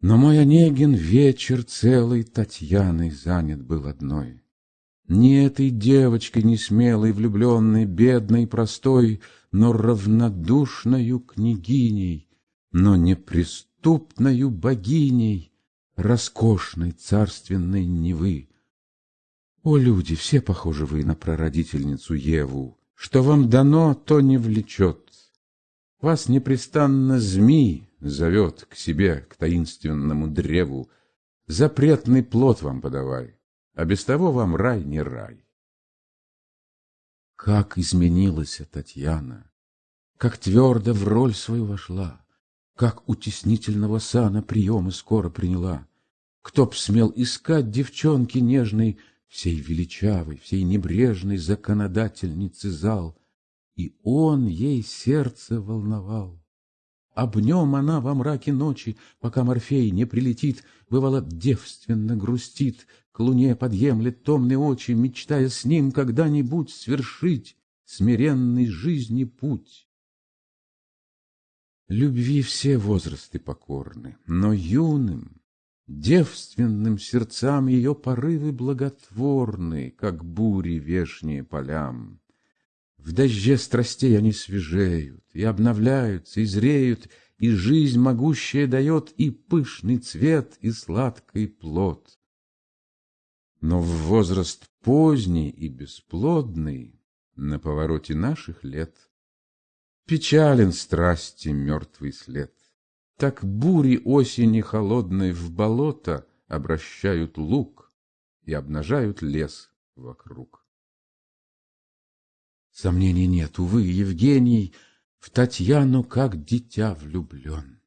Но мой Онегин вечер целый Татьяной занят был одной. Не этой девочкой несмелой, влюбленной, бедной, простой, Но равнодушною княгиней, но неприступною богиней Роскошной царственной Невы. О, люди, все похожи вы на прародительницу Еву, Что вам дано, то не влечет. Вас непрестанно змей зовет к себе, к таинственному древу, Запретный плод вам подавай, а без того вам рай не рай. Как изменилась Татьяна, как твердо в роль свою вошла, как утеснительного сана приемы скоро приняла. Кто б смел искать девчонки нежной, всей величавой, всей небрежной законодательницы зал, и он ей сердце волновал. Об нем она во мраке ночи, пока Морфей не прилетит, бывало, девственно грустит, к луне подъемлет томные очи, мечтая с ним когда-нибудь свершить смиренный жизни путь. Любви все возрасты покорны, но юным, девственным сердцам ее порывы благотворны, как бури вешние полям. В дожде страстей они свежеют, и обновляются, и зреют, и жизнь могущая дает и пышный цвет, и сладкий плод. Но в возраст поздний и бесплодный, на повороте наших лет, печален страсти мертвый след. Так бури осени холодной в болото обращают лук и обнажают лес вокруг. Сомнений нет, увы, Евгений в Татьяну как дитя влюблен.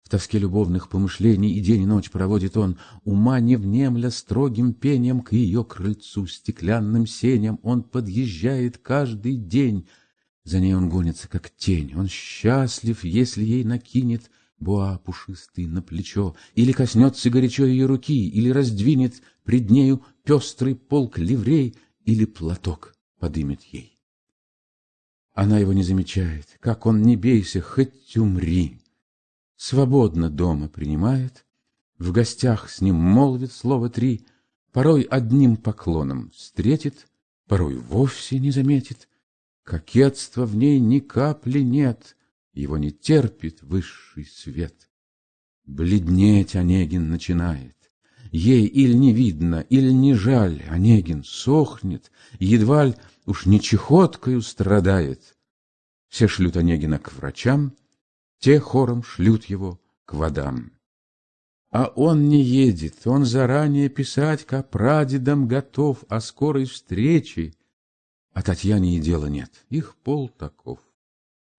В тоске любовных помышлений и день и ночь проводит он, ума не внемля строгим пением к ее крыльцу, стеклянным сеням он подъезжает каждый день. За ней он гонится, как тень, он счастлив, если ей накинет буа пушистый на плечо, или коснется горячо ее руки, или раздвинет пред нею пестрый полк ливрей, или платок подымет ей. Она его не замечает, как он не бейся, хоть умри. Свободно дома принимает, в гостях с ним молвит слово три, порой одним поклоном встретит, порой вовсе не заметит. Кокетства в ней ни капли нет, его не терпит высший свет. Бледнеть Онегин начинает. Ей или не видно, или не жаль, Онегин сохнет, едва ли уж не чехоткою страдает. Все шлют Онегина к врачам, те хором шлют его к водам. А он не едет, он заранее писать к прадедам готов о скорой встрече. А Татьяне и дела нет, их пол таков.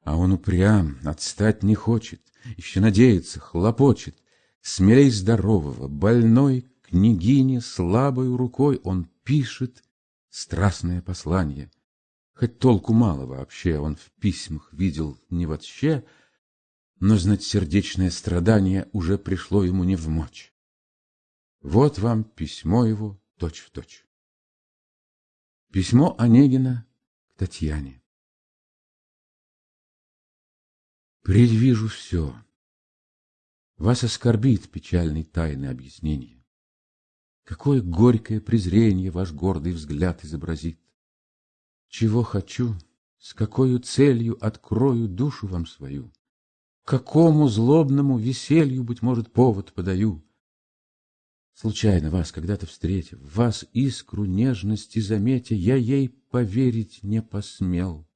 А он упрям, отстать не хочет, еще надеется, хлопочет. Смелей здорового, больной княгине слабой рукой он пишет страстное послание. Хоть толку мало вообще он в письмах видел не вообще, но знать сердечное страдание уже пришло ему не в мочь. Вот вам письмо его точь-в-точь. Точь. Письмо Онегина к Татьяне. Предвижу все. Вас оскорбит печальный тайны объяснение. Какое горькое презрение ваш гордый взгляд изобразит. Чего хочу, с какой целью открою душу вам свою, Какому злобному веселью, быть может, повод подаю. Случайно вас когда-то встретив, вас искру нежности заметя, Я ей поверить не посмел.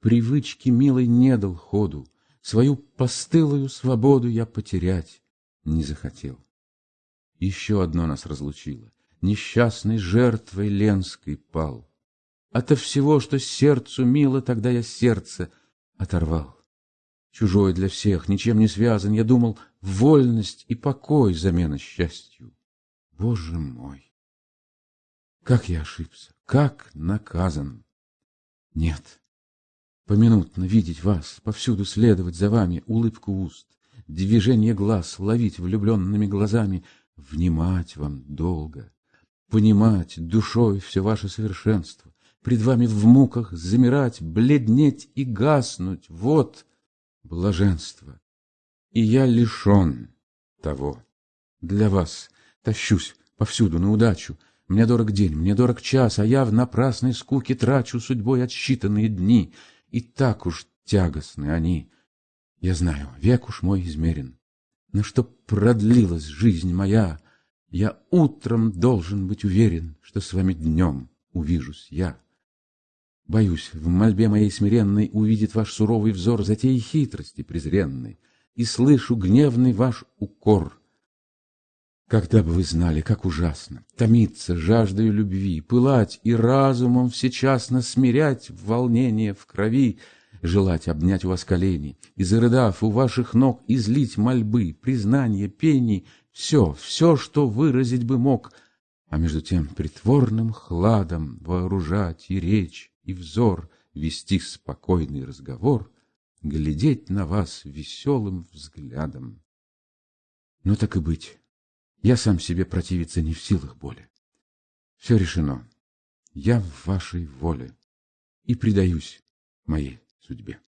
Привычки милой не дал ходу, Свою постылую свободу я потерять не захотел. Еще одно нас разлучило. Несчастной жертвой Ленской пал. Ото всего, что сердцу мило, тогда я сердце оторвал. Чужой для всех, ничем не связан, я думал, вольность и покой замена счастью. Боже мой! Как я ошибся, как наказан! Нет, поминутно видеть вас, повсюду следовать за вами, улыбку уст, движение глаз ловить влюбленными глазами — внимать вам долго, понимать душой все ваше совершенство, пред вами в муках замирать, бледнеть и гаснуть, вот блаженство. И я лишен, того. Для вас тащусь повсюду на удачу. Мне дорог день, мне дорог час, а я в напрасной скуке трачу судьбой отсчитанные дни. И так уж тягостны они. Я знаю, век уж мой измерен. Но чтоб продлилась жизнь моя, я утром должен быть уверен, что с вами днем увижусь я. Боюсь, в мольбе моей смиренной увидит ваш суровый взор затеи хитрости презренной, и слышу гневный ваш укор. Когда бы вы знали, как ужасно томиться жаждою любви, пылать и разумом всечасно смирять волнение в крови, желать обнять у вас колени и, зарыдав у ваших ног, излить мольбы, признания, пений, все, все, что выразить бы мог, а между тем притворным хладом вооружать и речь, и взор, вести спокойный разговор, глядеть на вас веселым взглядом. Ну так и быть, я сам себе противиться не в силах более. Все решено, я в вашей воле и предаюсь моей судьбе.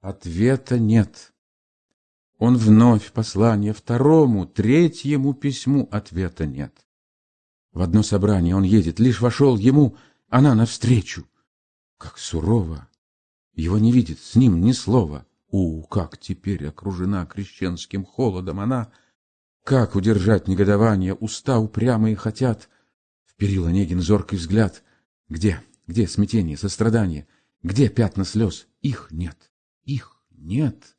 Ответа нет. Он вновь послание второму, третьему письму ответа нет. В одно собрание он едет, лишь вошел ему, она навстречу. Как сурово! Его не видит, с ним ни слова. У, как теперь окружена крещенским холодом она! Как удержать негодование, уста упрямые хотят? Вперил Онегин зоркий взгляд. Где, где смятение, сострадание? Где пятна слез? Их нет, их нет.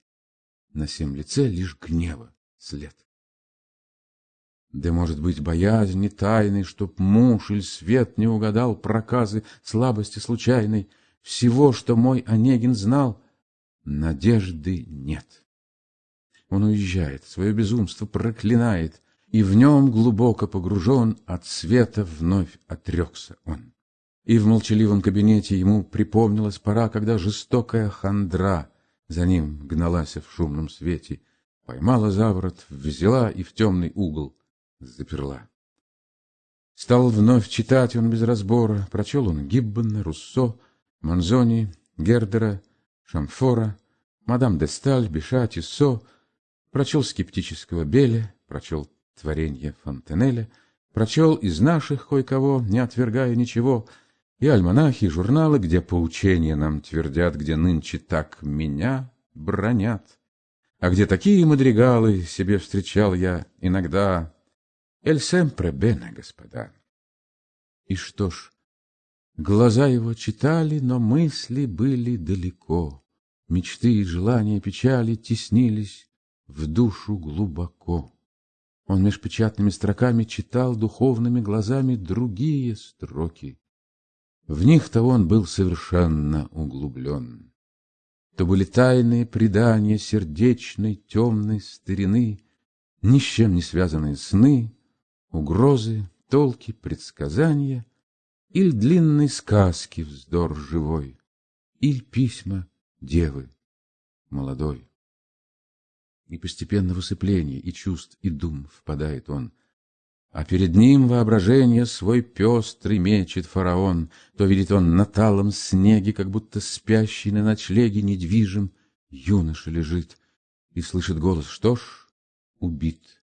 На всем лице лишь гнева след. Да, может быть, боязни тайной, Чтоб муж или свет не угадал Проказы, слабости случайной, Всего, что мой Онегин знал, Надежды нет. Он уезжает, свое безумство проклинает, И в нем глубоко погружен От света вновь отрекся он. И в молчаливом кабинете ему припомнилась пора, когда жестокая хандра за ним гналась в шумном свете, поймала за ворот, взяла и в темный угол заперла. Стал вновь читать он без разбора, прочел он Гиббона, Руссо, Манзони, Гердера, Шамфора, мадам де Сталь, Биша, Тиссо, прочел скептического Беля, прочел творение Фонтенеля, прочел из наших кое-кого, не отвергая ничего — и альманахи, и журналы, где поучения нам твердят, где нынче так меня бронят. А где такие мадригалы себе встречал я иногда. Эль семпре бене, господа. И что ж, глаза его читали, но мысли были далеко. Мечты и желания печали теснились в душу глубоко. Он меж печатными строками читал духовными глазами другие строки. В них-то он был совершенно углублен. То были тайные предания сердечной темной старины, Ни с чем не связанные сны, угрозы, толки, предсказания, Иль длинной сказки вздор живой, Иль письма девы молодой. И постепенно в усыпление и чувств, и дум впадает он — а перед ним воображение свой пестрый мечет фараон, То видит он на талом снеге, как будто спящий на ночлеге недвижим, юноша лежит и слышит голос, что ж, убит.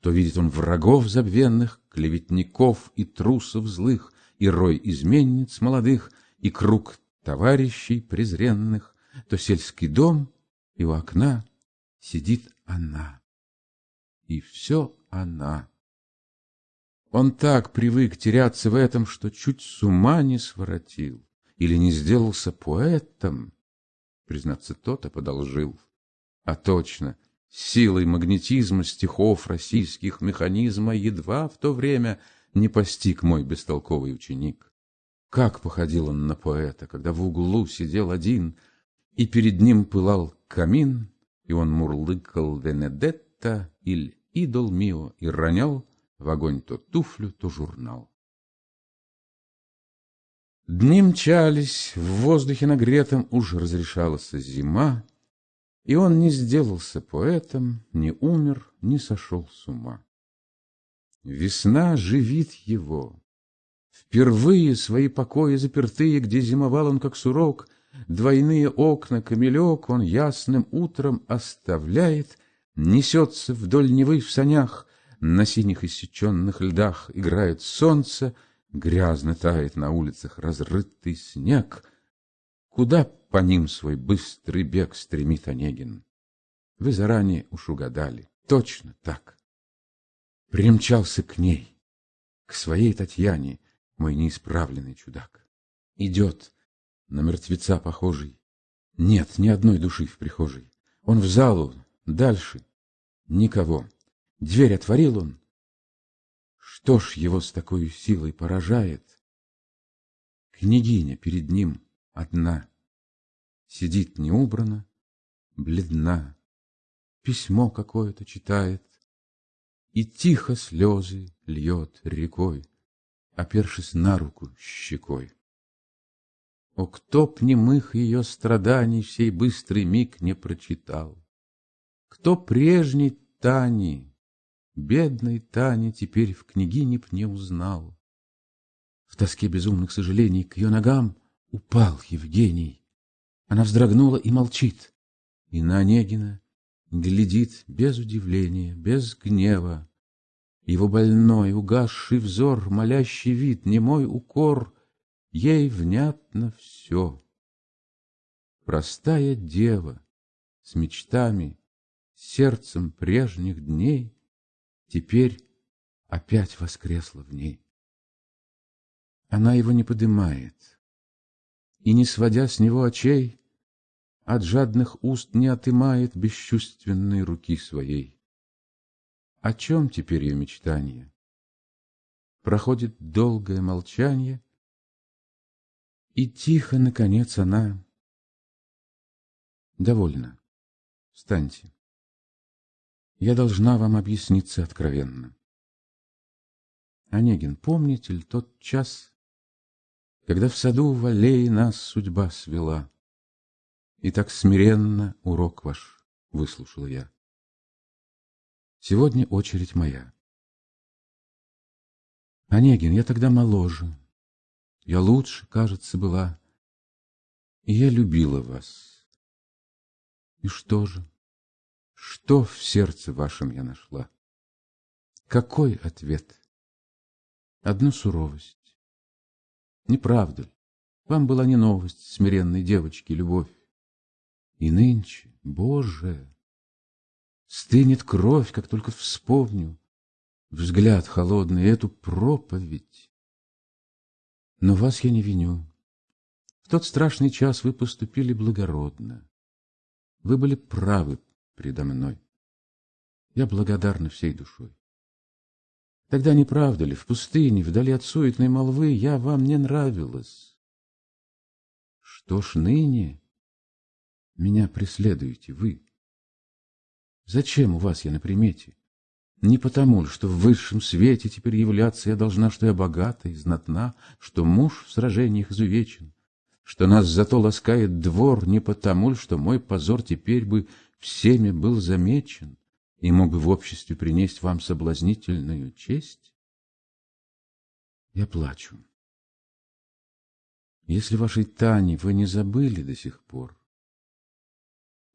То видит он врагов забвенных, клеветников и трусов злых, И рой изменниц молодых, и круг товарищей презренных, То сельский дом, и у окна сидит она. И все она. Он так привык теряться в этом, что чуть с ума не своротил или не сделался поэтом. Признаться, тот-то подолжил. А точно, силой магнетизма стихов российских механизма едва в то время не постиг мой бестолковый ученик. Как походил он на поэта, когда в углу сидел один, и перед ним пылал камин, и он мурлыкал «Венедетта» или «Идол мио» и ронял в огонь то туфлю, то журнал. Дни мчались, в воздухе нагретом уж разрешалась зима, и он не сделался поэтом, не умер, не сошел с ума. Весна живит его. Впервые свои покои запертые, где зимовал он как сурок, двойные окна, камелек он ясным утром оставляет, Несется вдоль Невы в санях, на синих иссеченных льдах играет солнце, грязно тает на улицах разрытый снег. Куда по ним свой быстрый бег стремит Онегин? Вы заранее уж угадали, точно так. Примчался к ней, к своей Татьяне, мой неисправленный чудак. Идет, на мертвеца похожий, нет ни одной души в прихожей. Он в залу, дальше никого. Дверь отворил он. Что ж его с такой силой поражает? Княгиня перед ним одна. Сидит неубрана, бледна. Письмо какое-то читает. И тихо слезы льет рекой, Опершись на руку щекой. О, кто б немых ее страданий Сей быстрый миг не прочитал? Кто прежней Тани, бедной Тани, Теперь в княгине б не узнал? В тоске безумных сожалений К ее ногам упал Евгений. Она вздрогнула и молчит, И на Онегина глядит без удивления, без гнева. Его больной, угасший взор, молящий вид, немой укор Ей внятно все. Простая дева с мечтами, сердцем прежних дней Теперь опять воскресла в ней. Она его не подымает, и, не сводя с него очей, От жадных уст не отымает бесчувственной руки своей. О чем теперь ее мечтание? Проходит долгое молчание, и тихо, наконец, она... Довольно. Встаньте. Я должна вам объясниться откровенно. Онегин, помните ли тот час, Когда в саду в аллее нас судьба свела, И так смиренно урок ваш выслушал я? Сегодня очередь моя. Онегин, я тогда моложе, я лучше, кажется, была. И я любила вас. И что же? Что в сердце вашем я нашла? Какой ответ? Одну суровость. Не правда ли? Вам была не новость смиренной девочки любовь. И нынче, Боже, стынет кровь, как только вспомню взгляд холодный, эту проповедь. Но вас я не виню. В тот страшный час вы поступили благородно. Вы были правы предо мной. Я благодарна всей душой. Тогда не правда ли, в пустыне, вдали от суетной молвы, я вам не нравилась? Что ж ныне меня преследуете вы? Зачем у вас я на примете? Не потому, что в высшем свете теперь являться я должна, что я богата и знатна, что муж в сражениях изувечен, что нас зато ласкает двор, не потому, что мой позор теперь бы всеми был замечен и мог бы в обществе принести вам соблазнительную честь. Я плачу. Если вашей Тани вы не забыли до сих пор,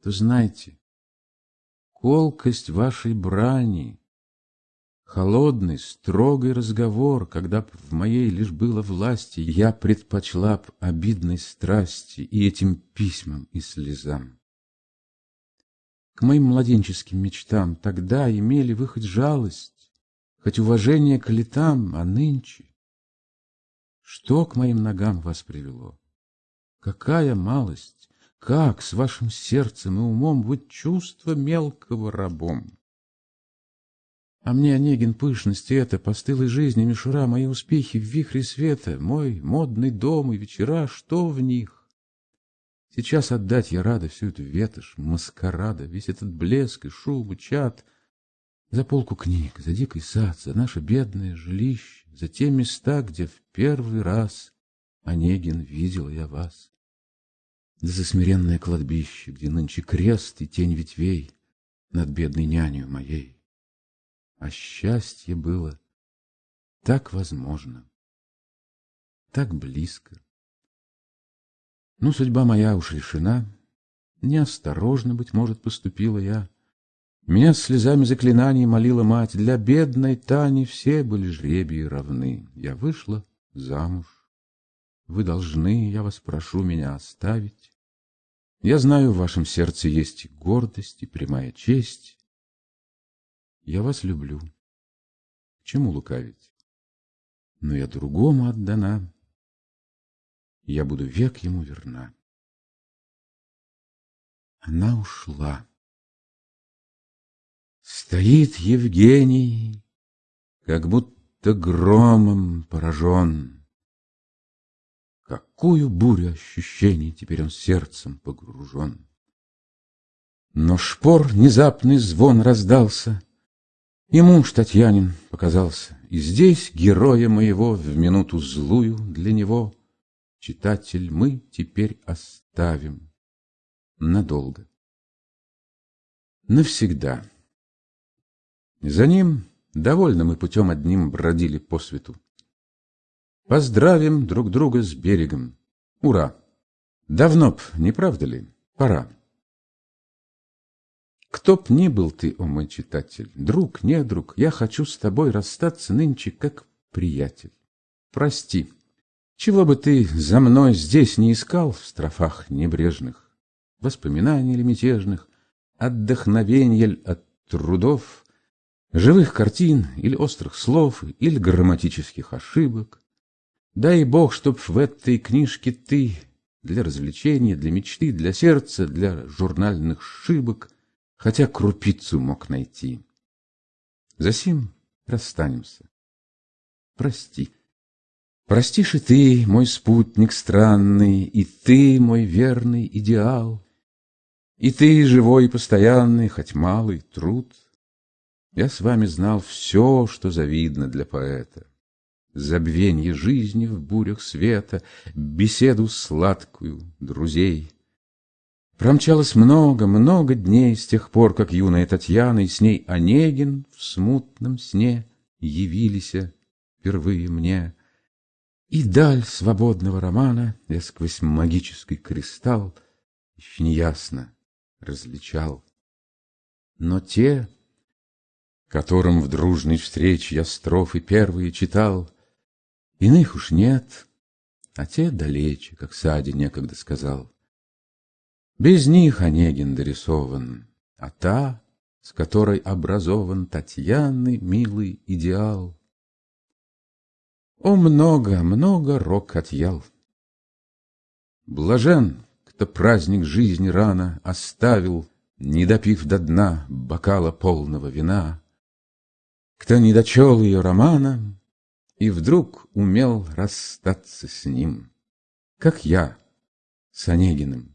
то знайте, колкость вашей брани — Холодный, строгий разговор, когда б в моей лишь было власти, Я предпочла б обидной страсти и этим письмам и слезам. К моим младенческим мечтам тогда имели вы хоть жалость, Хоть уважение к летам, а нынче Что к моим ногам вас привело? Какая малость! Как с вашим сердцем и умом Вы чувство мелкого рабом? А мне, Онегин, пышность это, постылой жизни, мишура, мои успехи в вихре света, мой модный дом и вечера, что в них? Сейчас отдать я рада всю эту ветошь, маскарада, весь этот блеск и шум, и чад, за полку книг, за дикий сад, за наше бедное жилище, за те места, где в первый раз, Онегин, видел я вас. Да за смиренное кладбище, где нынче крест и тень ветвей над бедной нянью моей а счастье было так возможно, так близко. Ну, судьба моя уж решена, неосторожно, быть может, поступила я, Меня слезами заклинаний молила мать, Для бедной Тани все были жребии равны. Я вышла замуж. Вы должны, я вас прошу, меня оставить. Я знаю, в вашем сердце есть и гордость, и прямая честь. Я вас люблю. Чему лукавить? Но я другому отдана. Я буду век ему верна. Она ушла. Стоит Евгений, как будто громом поражен. Какую бурю ощущений теперь он сердцем погружен. Но шпор внезапный звон раздался, И муж Татьянин показался, И здесь героя моего в минуту злую для него, Читатель, мы теперь оставим надолго, навсегда. За ним довольно мы путем одним бродили по свету. Поздравим друг друга с берегом. Ура! Давно б, не правда ли, пора. Кто б ни был ты, о мой читатель, друг, не друг, я хочу с тобой расстаться нынче как приятель. Прости, чего бы ты за мной здесь не искал в строфах небрежных, воспоминаний или мятежных, отдохновенья от трудов, живых картин или острых слов, или грамматических ошибок. Дай Бог, чтоб в этой книжке ты для развлечения, для мечты, для сердца, для журнальных шибок хотя крупицу мог найти. Засим расстанемся. Прости. Простишь и ты, мой спутник странный, И ты, мой верный идеал, И ты, живой и постоянный, Хоть малый труд — я с вами знал все, что завидно для поэта. Забвенье жизни в бурях света, Беседу сладкую друзей. Промчалось много, много дней С тех пор, как юная Татьяна И с ней Онегин в смутном сне Явились впервые мне. И даль свободного романа Я сквозь магический кристалл Еще неясно различал. Но те которым в дружной встрече я строфы первые читал. Иных уж нет, а те далече, как Сади некогда сказал. Без них Онегин дорисован, а та, с которой образован Татьяны милый идеал. О, много, много рок отъял. Блажен, кто праздник жизни рано оставил, Не допив до дна бокала полного вина, кто не дочел ее романа И вдруг умел расстаться с ним, Как я с Онегиным